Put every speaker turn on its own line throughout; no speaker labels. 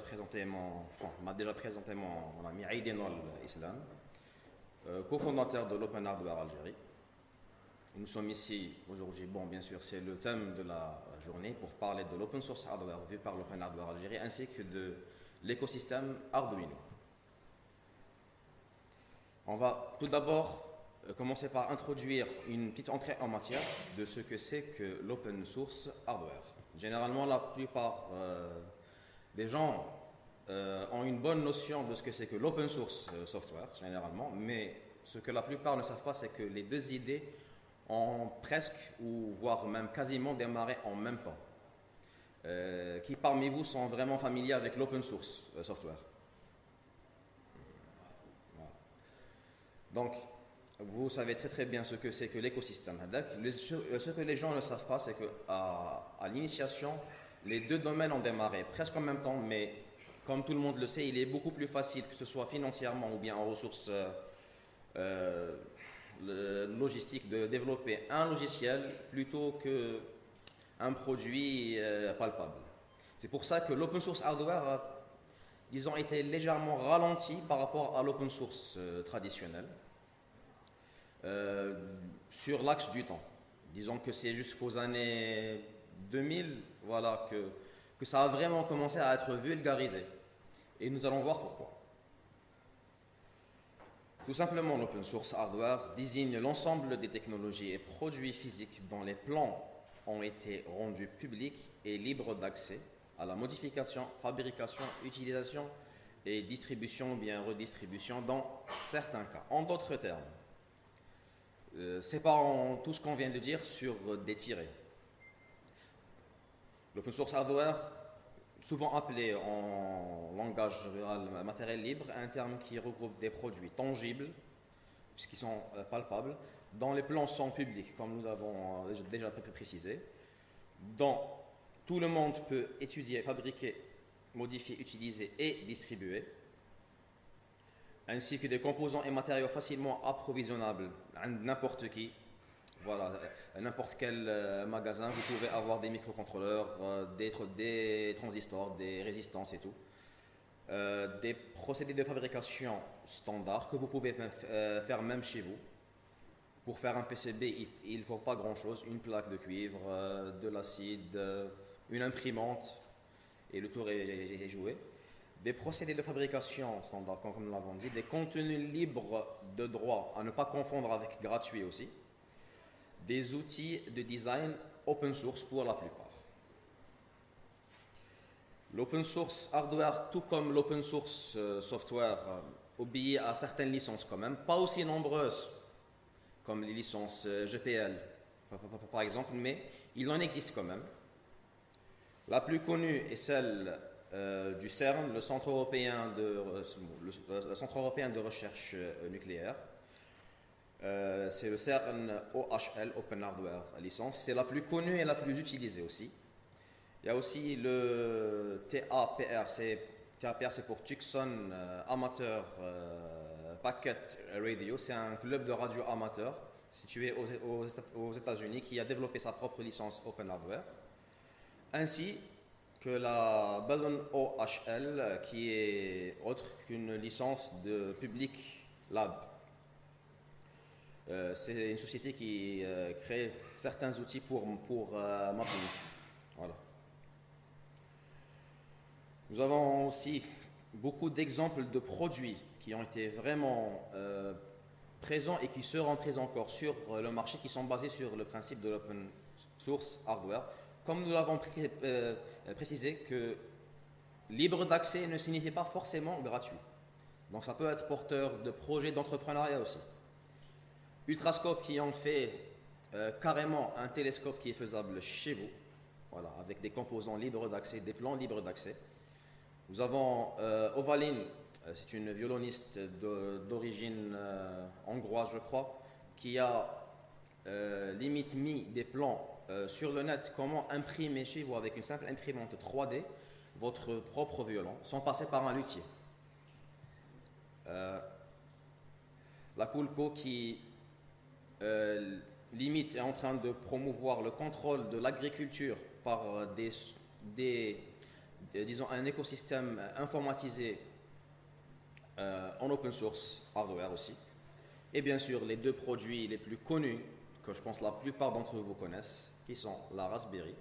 présenté mon, enfin, m'a déjà présenté mon, ami Aïdinol Islam, euh, cofondateur de l'Open Hardware Algérie. Nous sommes ici aujourd'hui, bon, bien sûr, c'est le thème de la journée pour parler de l'open source hardware vu par l'Open Hardware Algérie ainsi que de l'écosystème Arduino. On va tout d'abord euh, commencer par introduire une petite entrée en matière de ce que c'est que l'open source hardware. Généralement, la plupart euh, des gens euh, ont une bonne notion de ce que c'est que l'open source software, généralement, mais ce que la plupart ne savent pas, c'est que les deux idées ont presque, ou voire même quasiment démarré en même temps. qui parmi vous sont vraiment familiers avec l'open source software? Donc, vous savez très très bien ce que c'est que l'écosystème. Ce que les gens ne savent pas, c'est qu'à à, l'initiation, les deux domaines ont démarré presque en même temps, mais comme tout le monde le sait, il est beaucoup plus facile, que ce soit financièrement ou bien en ressources euh, euh, logistiques, de développer un logiciel plutôt qu'un produit euh, palpable. C'est pour ça que l'open source hardware a, disons, été légèrement ralenti par rapport à l'open source traditionnel. Euh, sur l'axe du temps. Disons que c'est jusqu'aux années 2000 voilà, que, ça a vraiment commencé à être vulgarisé. Et nous allons voir pourquoi. Tout simplement, l'open source hardware désigne l'ensemble des technologies et produits physiques dont les plans ont été rendus publics et libres d'accès à la modification, fabrication, utilisation et distribution ou bien redistribution dans certains cas. En d'autres termes, euh, séparons tout ce qu'on vient de dire sur des tirés. L'open source hardware, souvent appelé en langage rural matériel libre, un terme qui regroupe des produits tangibles, puisqu'ils sont euh, palpables, dont les plans sont publics, comme nous l'avons euh, déjà précisé, dont tout le monde peut étudier, fabriquer, modifier, utiliser et distribuer ainsi que des composants et matériaux facilement approvisionnables à n'importe qui. Voilà, n'importe quel euh, magasin, vous pouvez avoir des microcontrôleurs, euh, des, transistors, des résistances et tout. Euh, des procédés de fabrication standards que vous pouvez faire même chez vous. Pour faire un PCB, il ne faut pas grand-chose, une plaque de cuivre, de l'acide, une imprimante, et le tour est joué des procédés de fabrication standard, comme nous l'avons dit, des contenus libres de droit, à ne pas confondre avec gratuit aussi, des outils de design open source pour la plupart. L'open source hardware, tout comme l'open source euh, software, euh, obéit à certaines licences quand même, pas aussi nombreuses comme les licences euh, GPL par exemple, mais il en existe quand même. La plus connue est celle du CERN, le Centre européen de, recherche euh, c'est le CERN OHL, Open Hardware licence. C'est la plus connue et la plus utilisée aussi. Il y a aussi le TAPR, c'est TAPR c'est pour Tucson Amateur Packet Radio. C'est un club de radio amateur situé aux, aux États-Unis qui a développé sa propre licence Open Hardware. Ainsi, que la Ballon OHL, qui est autre qu'une licence de Public Lab. Euh, c'est une société qui euh, crée certains outils pour, pour euh, Voilà. Nous avons aussi beaucoup d'exemples de produits qui ont été vraiment présents et qui seront présents encore sur le marché, qui sont basés sur le principe de l'open source hardware. Comme nous l'avons euh, préciser que libre d'accès ne signifie pas forcément gratuit. Donc ça peut être porteur de projets d'entrepreneuriat aussi. Ultrascope qui en fait euh, carrément un télescope qui est faisable chez vous, voilà, avec des composants libres d'accès, des plans libres d'accès. Nous avons euh, Ovaline, c'est une violoniste d'origine hongroise, je crois, qui a limite mis des plans euh, sur le net comment imprimer chez vous avec une simple imprimante 3D votre propre violon sans passer par un luthier? Euh, la Coolco qui euh, limite est en train de promouvoir le contrôle de l'agriculture par des, disons, un écosystème informatisé en open source hardware aussi. Et bien sûr, les deux produits les plus connus, que je pense la plupart d'entre vous connaissent, qui sont la Raspberry,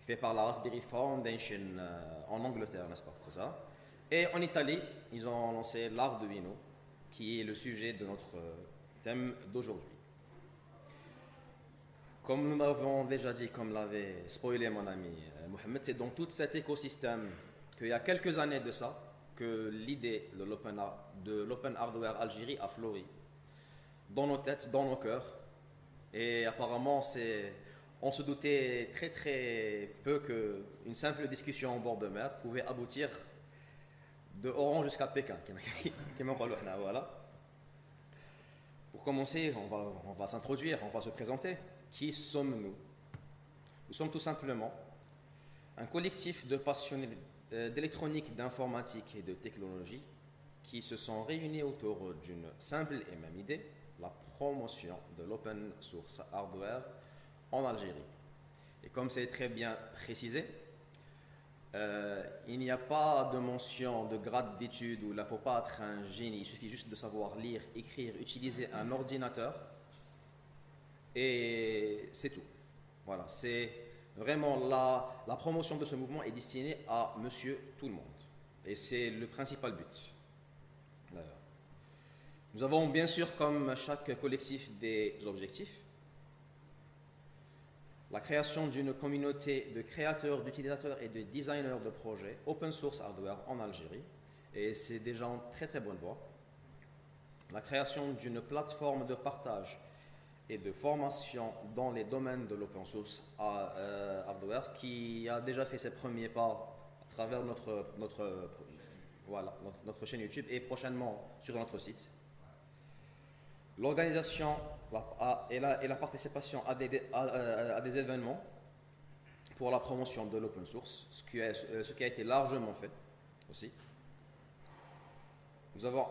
fait par la Raspberry Foundation en Angleterre, n'est-ce pas ça? Et en Italie, ils ont lancé l'Arduino, qui est le sujet de notre thème d'aujourd'hui. Comme nous l'avons déjà dit, comme l'avait spoilé mon ami euh, Mohamed, c'est dans tout cet écosystème qu'il y a quelques années de ça que l'idée de l'open hardware Algérie a fleuri. Dans nos têtes, dans nos cœurs. Et apparemment, on se doutait très très peu qu'une simple discussion en bord de mer pouvait aboutir de Oran jusqu'à Pékin. voilà. Pour commencer, on va s'introduire, on va se présenter. Qui sommes-nous? Nous sommes tout simplement un collectif de passionnés euh, d'électronique, d'informatique et de technologie qui se sont réunis autour d'une simple et même idée, la promotion de l'open source hardware en Algérie. Et comme c'est très bien précisé, euh, il n'y a pas de mention de grade d'études où il ne faut pas être un génie, il suffit juste de savoir lire, écrire, utiliser un ordinateur et c'est tout. Voilà, c'est vraiment la, la promotion de ce mouvement est destinée à monsieur tout le monde. Et c'est le principal but. Nous avons bien sûr, comme chaque collectif, des objectifs. La création d'une communauté de créateurs, d'utilisateurs et de designers de projets open source hardware en Algérie. Et c'est déjà en très très bonne voie. La création d'une plateforme de partage et de formation dans les domaines de l'open source euh, hardware qui a déjà fait ses premiers pas à travers notre, notre, voilà, notre, chaîne YouTube et prochainement sur notre site. L'organisation et, la, participation à des, à, des, événements pour la promotion de l'open source, ce qui, ce qui a été largement fait aussi. Nous avons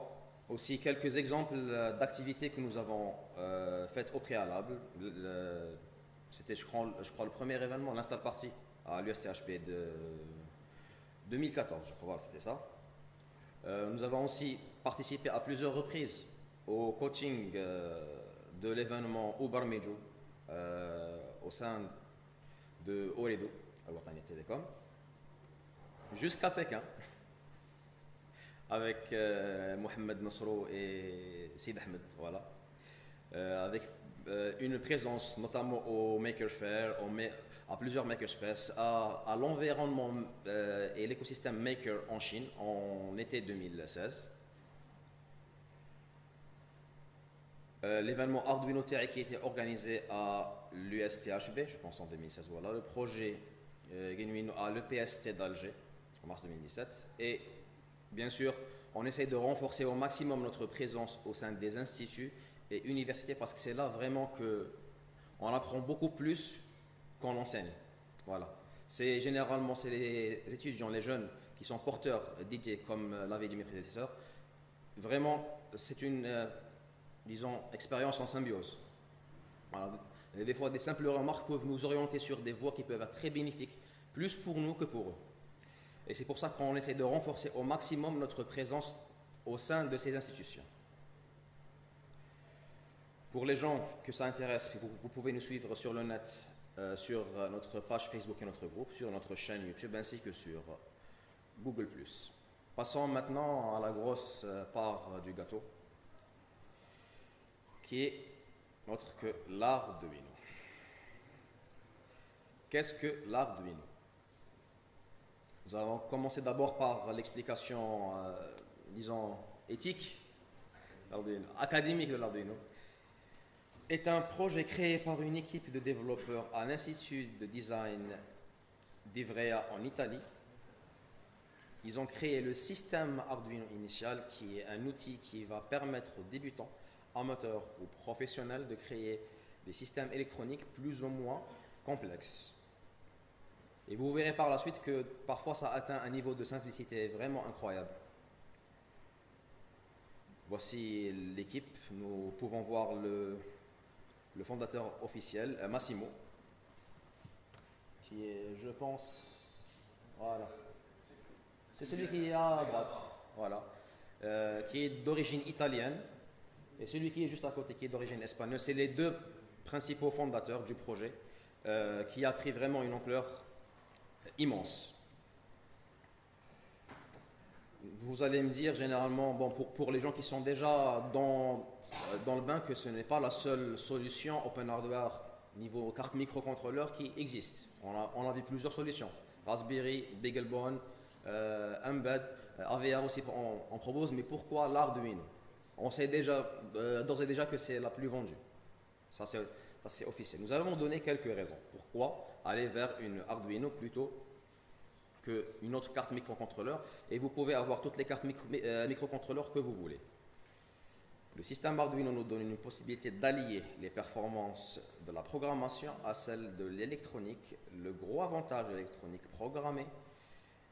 aussi quelques exemples euh, d'activités que nous avons euh, faites au préalable. C'était, je crois, le premier événement, l'install party à l'USTHP de 2014, je crois, c'était ça. Euh, nous avons aussi participé à plusieurs reprises au coaching de l'événement Uber Mejo au sein de Oredo, à Télécom, jusqu'à Pékin avec euh, Mohamed Nasro et Sid Ahmed, voilà. Euh, avec euh, une présence notamment au Maker Fair, à plusieurs Makerspace, à, à l'environnement et l'écosystème Maker en Chine en été 2016. L'événement Arduino Terre qui était organisé à l'USTHB, je pense en 2016, voilà. Le projet Genuino à l'EPST d'Alger en mars 2017 et Bien sûr, on essaie de renforcer au maximum notre présence au sein des instituts et universités parce que c'est là vraiment que on apprend beaucoup plus qu'on enseigne. Voilà. C'est généralement les étudiants, les jeunes qui sont porteurs d'idées, comme l'avaient dit mes prédécesseurs. Vraiment, c'est une, euh, disons, expérience en symbiose. Des fois, des simples remarques peuvent nous orienter sur des voies qui peuvent être très bénéfiques, plus pour nous que pour eux. Et c'est pour ça qu'on essaie de renforcer au maximum notre présence au sein de ces institutions. Pour les gens que ça intéresse, vous, pouvez nous suivre sur le net, euh, sur notre page Facebook et notre groupe, sur notre chaîne YouTube ainsi que sur Google ⁇ Passons maintenant à la grosse euh, part du gâteau, qui est autre que l'Arduino. Qu'est-ce que l'Arduino nous allons commencer d'abord par l'explication, euh, disons, éthique, académique de l'Arduino. est un projet créé par une équipe de développeurs à l'Institut de design d'Ivrea en Italie. Ils ont créé le système Arduino initial, qui est un outil qui va permettre aux débutants, amateurs ou professionnels de créer des systèmes électroniques plus ou moins complexes. Et vous verrez par la suite que parfois ça atteint un niveau de simplicité vraiment incroyable. Voici l'équipe. Nous pouvons voir le, fondateur officiel, euh, Massimo, qui est, je pense, voilà, C'est celui qui est à droite. Voilà. Euh, qui est d'origine italienne. Et celui qui est juste à côté, qui est d'origine espagnole. C'est les deux principaux fondateurs du projet, euh, qui a pris vraiment une ampleur immense. Vous allez me dire généralement, bon, pour, pour les gens qui sont déjà dans, dans le bain, que ce n'est pas la seule solution open hardware niveau carte microcontrôleur qui existe. On a, on a vu plusieurs solutions. Raspberry, BeagleBone, euh, Embed, euh, AVR aussi on, propose, mais pourquoi l'Arduino? On sait déjà, euh, d'ores et déjà que c'est la plus vendue. Ça c'est officiel. Nous allons donner quelques raisons. Pourquoi aller vers une Arduino plutôt qu'une autre carte microcontrôleur et vous pouvez avoir toutes les cartes microcontrôleurs que vous voulez. Le système Arduino nous donne une possibilité d'allier les performances de la programmation à celles de l'électronique. Le gros avantage de l'électronique programmée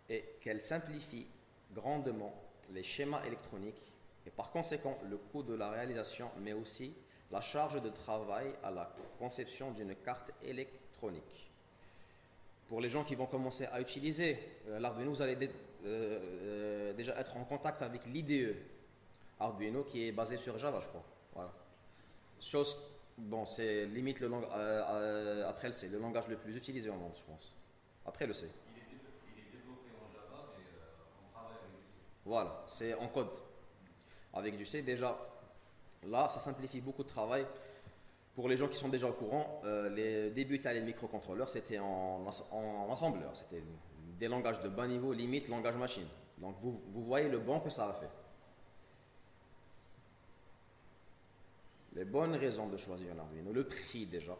est qu'elle simplifie grandement les schémas électroniques et par conséquent le coût de la réalisation, mais aussi la charge de travail à la conception d'une carte électronique. Pour les gens qui vont commencer à utiliser euh, l'Arduino, vous allez euh, euh, déjà être en contact avec l'IDE, Arduino qui est basé sur Java, je crois. Voilà. Chose, bon, c'est limite le langage, euh, après le C, le langage le plus utilisé au monde, je pense. Après le C.
Il est, développé en Java, mais on travaille avec du C.
Voilà, c'est en code. Avec du C, déjà, là, ça simplifie beaucoup de travail. Pour les gens qui sont déjà au courant, les débuts italiens de microcontrôleurs, c'était en, en, assembleur. C'était des langages de bas niveau, limite langage machine. Donc vous, voyez le bon que ça a fait. les bonnes raisons de choisir un Arduino. Le prix déjà.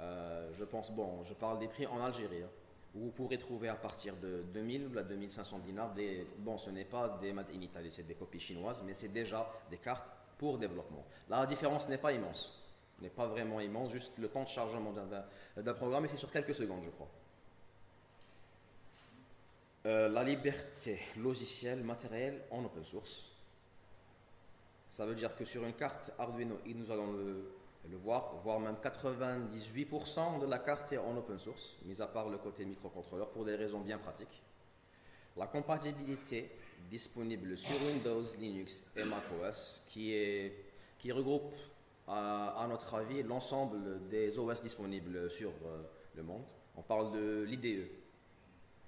Euh, je pense, bon, je parle des prix en Algérie. Hein, où vous pourrez trouver à partir de 2000 ou 2500 dinars des. Bon, ce n'est pas des Made in Italy, c'est des copies chinoises, mais c'est déjà des cartes pour développement. La différence n'est pas immense. N'est pas vraiment immense, juste le temps de chargement d'un programme, et c'est sur quelques secondes, je crois. Euh, la liberté logicielle, matérielle en open source. Ça veut dire que sur une carte Arduino, nous allons le, voir, voire même 98% de la carte est en open source, mis à part le côté microcontrôleur, pour des raisons bien pratiques. La compatibilité disponible sur Windows, Linux et macOS, qui, est, qui regroupe, à, notre avis, l'ensemble des OS disponibles sur euh, le monde. On parle de l'IDE,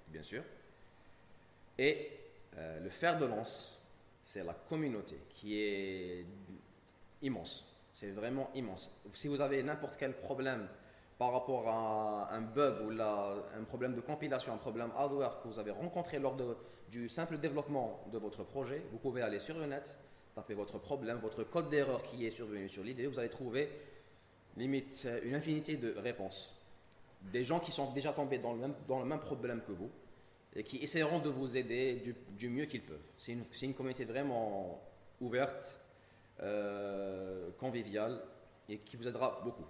bien sûr. Et euh, le fer de lance c'est la communauté qui est immense. C'est vraiment immense. Si vous avez n'importe quel problème par rapport à un bug ou un problème de compilation, un problème hardware que vous avez rencontré lors du simple développement de votre projet, vous pouvez aller sur le net, taper votre problème, votre code d'erreur qui est survenu sur l'idée, vous allez trouver limite une infinité de réponses. Des gens qui sont déjà tombés dans le même problème que vous, et qui essaieront de vous aider du, mieux qu'ils peuvent. C'est une, une, communauté vraiment ouverte, euh, conviviale et qui vous aidera beaucoup.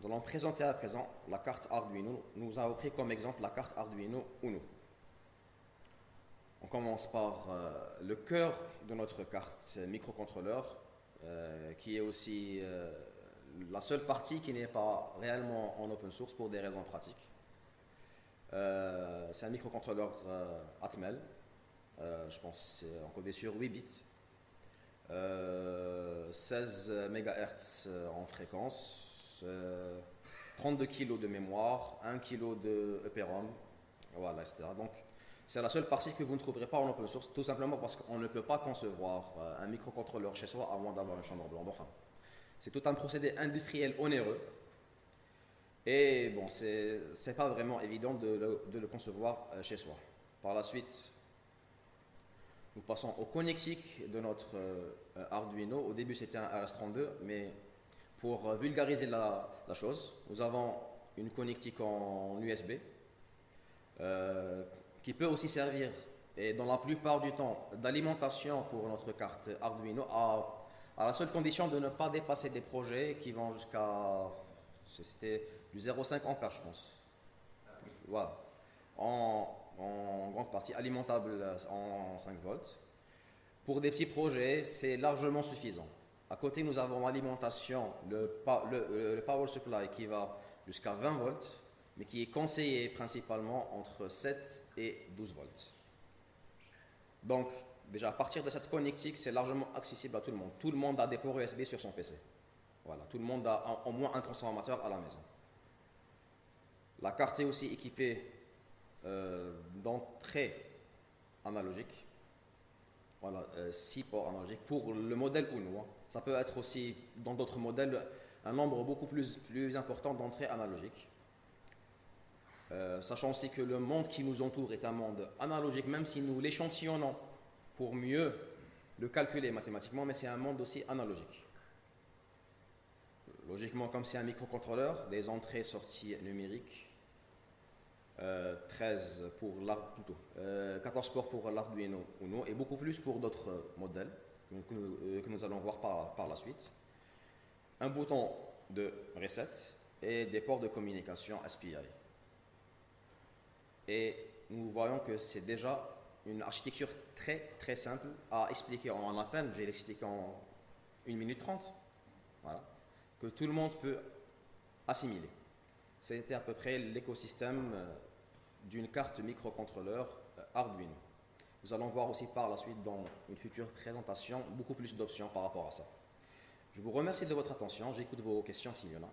Nous allons présenter à présent la carte Arduino. Nous avons pris comme exemple la carte Arduino Uno. On commence par euh, le cœur de notre carte microcontrôleur, euh, qui est aussi la seule partie qui n'est pas réellement en open source pour des raisons pratiques. Euh, c'est un microcontrôleur euh, Atmel. Euh, je pense c'est encodé sur 8 bits. 16 MHz en fréquence, 32 kg de mémoire, 1 kg de EPROM, voilà, etc. Donc, c'est la seule partie que vous ne trouverez pas en open source, tout simplement parce qu'on ne peut pas concevoir un microcontrôleur chez soi à moins d'avoir une chambre blanche. Enfin, c'est tout un procédé industriel onéreux et bon, c'est pas vraiment évident de le, concevoir euh, chez soi. Par la suite, nous passons au connectique de notre euh, Arduino. Au début, c'était un RS32, mais pour euh, vulgariser la, chose, nous avons une connectique en USB qui peut aussi servir, et dans la plupart du temps, d'alimentation pour notre carte Arduino à, la seule condition de ne pas dépasser des projets qui vont jusqu'à c'était du 0,5 ampères, je pense. Voilà. En, grande partie alimentable en 5 volts. Pour des petits projets, c'est largement suffisant. À côté, nous avons l'alimentation, le, le, power supply qui va jusqu'à 20 volts. Mais qui est conseillé principalement entre 7 et 12 volts. Donc, déjà, à partir de cette connectique, c'est largement accessible à tout le monde. Tout le monde a des ports USB sur son PC. Voilà, tout le monde a au moins un transformateur à la maison. La carte est aussi équipée euh, d'entrée analogique. Voilà, 6 euh, ports analogiques pour le modèle Uno. Hein. Ça peut être aussi dans d'autres modèles un nombre beaucoup plus, plus important d'entrées analogiques. Euh, sachant aussi que le monde qui nous entoure est un monde analogique, même si nous l'échantillonnons pour mieux le calculer mathématiquement, mais c'est un monde aussi analogique. Logiquement, comme c'est un microcontrôleur, des entrées-sorties numériques, 13 euh, pour 14 euh, ports pour l'Arduino Uno et beaucoup plus pour d'autres modèles que nous, allons voir par, par la suite. Un bouton de reset et des ports de communication SPI. Et nous voyons que c'est déjà une architecture très très simple à expliquer en à peine, j'ai l'expliqué en 1 minute 30, voilà, que tout le monde peut assimiler. C'était à peu près l'écosystème euh, d'une carte microcontrôleur euh, Arduino. Nous allons voir aussi par la suite dans une future présentation beaucoup plus d'options par rapport à ça. Je vous remercie de votre attention, j'écoute vos questions s'il y en a.